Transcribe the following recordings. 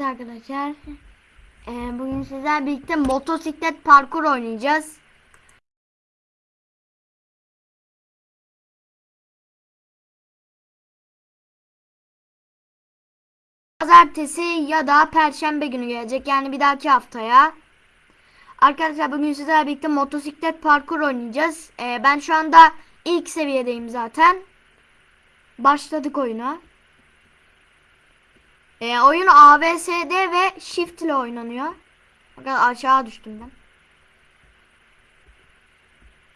Arkadaşlar. Ee, bugün sizlerle birlikte motosiklet parkur oynayacağız. Pazartesi ya da perşembe günü gelecek. Yani bir dahaki haftaya. Arkadaşlar bugün sizlerle birlikte motosiklet parkur oynayacağız. Ee, ben şu anda ilk seviyedeyim zaten. Başladık oyuna. E, oyun ABSD ve Shift ile oynanıyor. Bakın aşağı düştüm ben.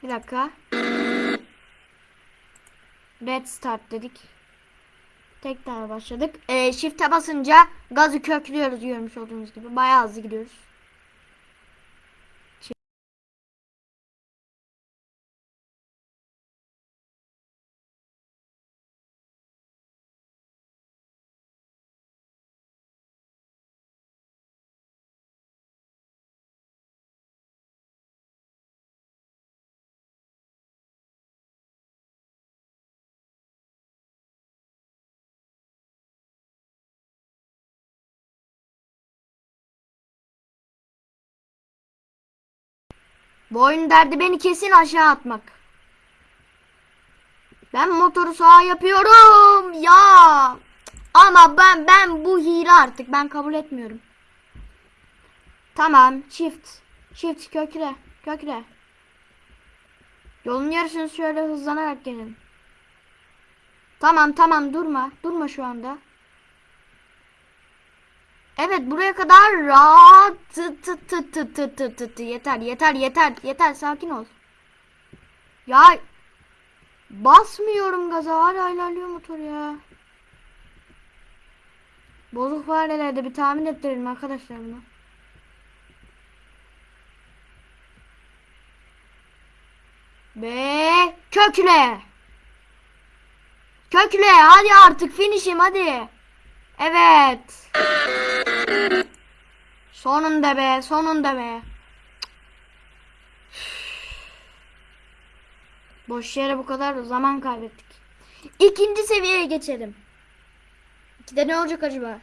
Bir dakika. Red start dedik. Tekrar başladık. E, shift'e basınca gazı köklüyoruz görmüş olduğunuz gibi. Bayağı hızlı gidiyoruz. Bu oyun derdi beni kesin aşağı atmak. Ben motoru sağa yapıyorum ya. Ama ben ben bu hile artık ben kabul etmiyorum. Tamam shift. Shift kökle. Kökle. Yolun yarısını şöyle hızlanarak gelin. Tamam tamam durma. Durma şu anda. Evet buraya kadar rahat tı tı tı tı tı tı tı tı yeter yeter yeter yeter sakin ol. Ya basmıyorum gaza hala ilerliyor motor ya. Bozuk farelerde bir tahmin ettirelim arkadaşlar bunu. Ve kökle. Kökle hadi artık finishim hadi. Evet. Sonunda be, sonunda be. Boş yere bu kadar zaman kaybettik. İkinci seviyeye geçelim. İkide ne olacak acaba?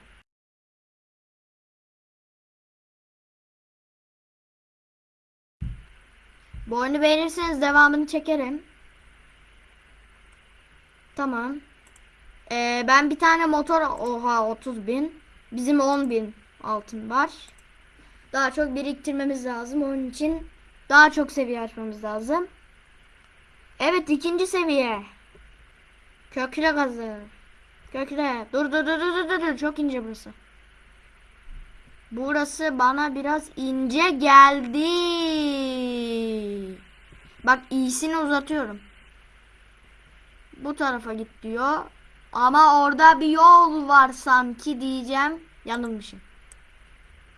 Bu oyunu beğenirseniz devamını çekerim. Tamam. Ee, ben bir tane motor oha 30 bin. Bizim 10 bin altın var. Daha çok biriktirmemiz lazım. Onun için daha çok seviye açmamız lazım. Evet ikinci seviye. Kökle gazı. Kökle. Dur dur dur dur dur dur. Çok ince burası. Burası bana biraz ince geldi. Bak iyisini uzatıyorum. Bu tarafa git diyor. Ama orada bir yol var sanki diyeceğim. Yanılmışım.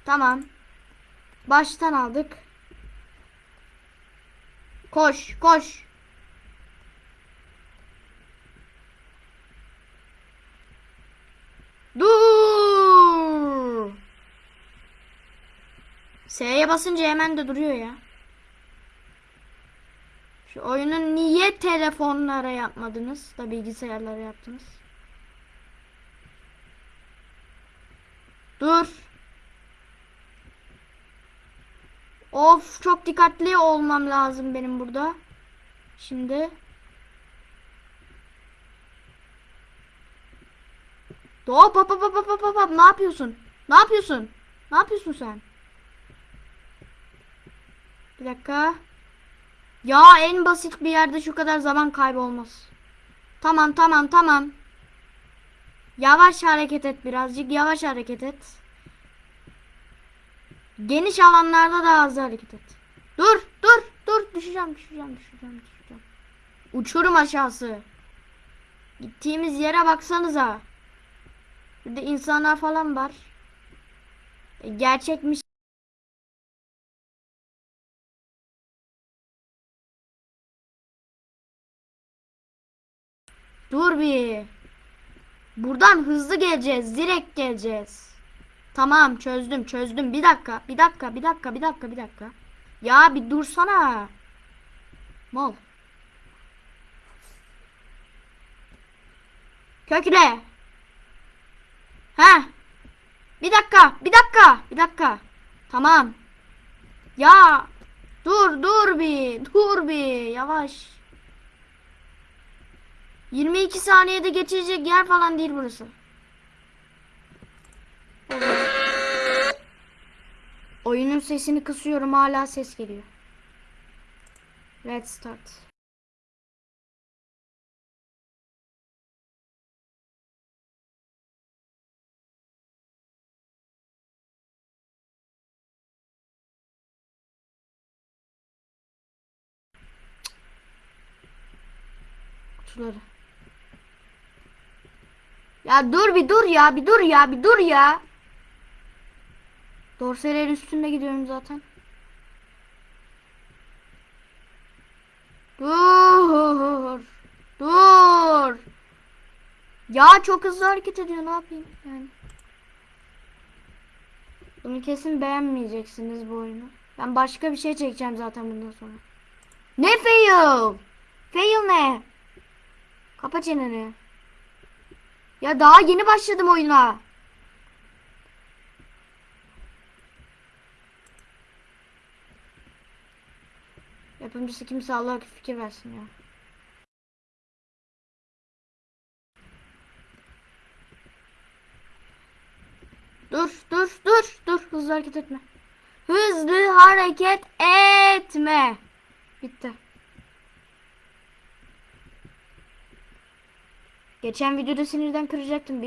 Tamam. Baştan aldık. Koş, koş. Dur. S'ye basınca hemen de duruyor ya. Şu oyunu niye telefonlara yapmadınız da bilgisayarlara yaptınız? Dur. Of çok dikkatli olmam lazım benim burada. Şimdi. Hop hop hop hop hop hop hop ne yapıyorsun? Ne yapıyorsun? Ne yapıyorsun sen? Bir dakika. Ya en basit bir yerde şu kadar zaman kaybı olmaz. Tamam tamam tamam. Yavaş hareket et birazcık yavaş hareket et. Geniş alanlarda daha hızlı hareket et. Dur dur dur düşeceğim düşeceğim düşeceğim düşeceğim. Uçurum aşağısı. Gittiğimiz yere baksanıza. Burada insanlar falan var. E, gerçekmiş. Dur bir. Buradan hızlı geleceğiz. Direkt geleceğiz. Tamam çözdüm çözdüm. Bir dakika bir dakika bir dakika bir dakika bir dakika. Ya bir dursana. Mal. Kökle. Ha. Bir dakika, bir dakika, bir dakika. Tamam. Ya dur dur bir, dur bir, yavaş. 22 saniyede geçecek yer falan değil burası. Oyunun sesini kısıyorum hala ses geliyor. Let's start. Kutuları. Ya dur bir dur ya bir dur ya bir dur ya. Dorselerin üstünde gidiyorum zaten. Dur. Dur. Ya çok hızlı hareket ediyor ne yapayım yani. Bunu kesin beğenmeyeceksiniz bu oyunu. Ben başka bir şey çekeceğim zaten bundan sonra. Ne fail? Fail ne? Kapa çeneni. Ya daha yeni başladım oyuna. Yapımcısı kimse Allah fikir versin ya. Dur dur dur dur hızlı hareket etme. Hızlı hareket etme. Bitti. Geçen videoda sinirden kıracaktım.